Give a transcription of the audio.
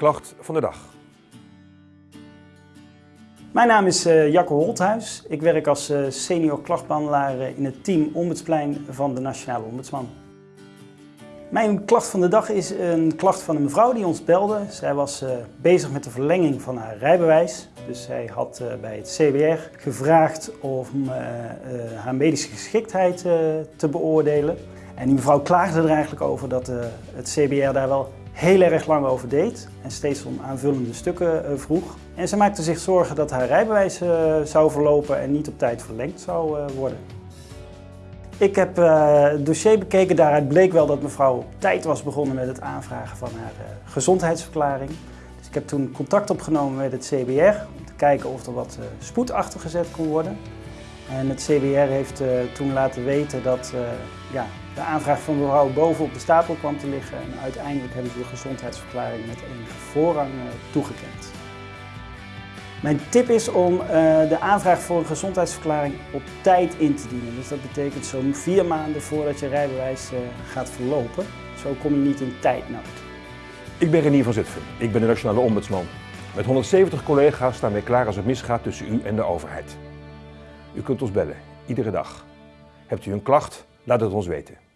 klacht van de dag. Mijn naam is uh, Jacco Holthuis. Ik werk als uh, senior klachtbehandelaar uh, in het team Ombudsplein van de Nationale Ombudsman. Mijn klacht van de dag is een klacht van een mevrouw die ons belde. Zij was bezig met de verlenging van haar rijbewijs. Dus zij had bij het CBR gevraagd om haar medische geschiktheid te beoordelen. En die mevrouw klaagde er eigenlijk over dat het CBR daar wel heel erg lang over deed en steeds om aanvullende stukken eh, vroeg. En ze maakte zich zorgen dat haar rijbewijs eh, zou verlopen en niet op tijd verlengd zou eh, worden. Ik heb het dossier bekeken, daaruit bleek wel dat mevrouw op tijd was begonnen met het aanvragen van haar gezondheidsverklaring. Dus ik heb toen contact opgenomen met het CBR om te kijken of er wat spoed achtergezet kon worden. En het CBR heeft toen laten weten dat ja, de aanvraag van mevrouw boven op de stapel kwam te liggen en uiteindelijk hebben ze de gezondheidsverklaring met enige voorrang eh, toegekend. Mijn tip is om eh, de aanvraag voor een gezondheidsverklaring op tijd in te dienen. Dus dat betekent zo'n vier maanden voordat je rijbewijs eh, gaat verlopen. Zo kom je niet in tijdnood. Ik ben Renier van Zutphen. Ik ben de Nationale Ombudsman. Met 170 collega's staan wij klaar als het misgaat tussen u en de overheid. U kunt ons bellen, iedere dag. Hebt u een klacht? Laat het ons weten.